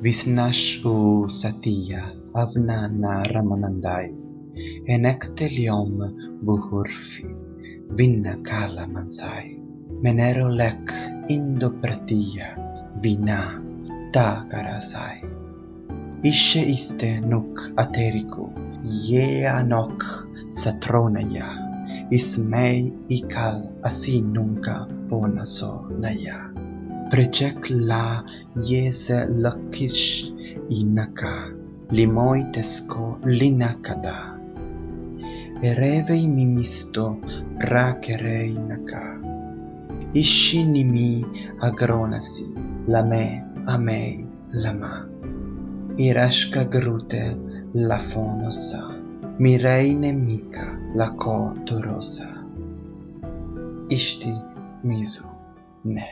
Visnashu satya avna naramanandai enektelium buhurfi vinna kala mansai. Menero lek indo pratia vina ta karasai ishe iste nuk ateriku ye anok satronaya ismei ikal asi nunca bonaso naya Precekla yeselkish inaka limoitesko linakada. Erevei mimisto prakereinaka Ishinimi agronasi lame amei lama Irashka grute la fonosa mirei nemika la ko torosa Ishti mizo ne.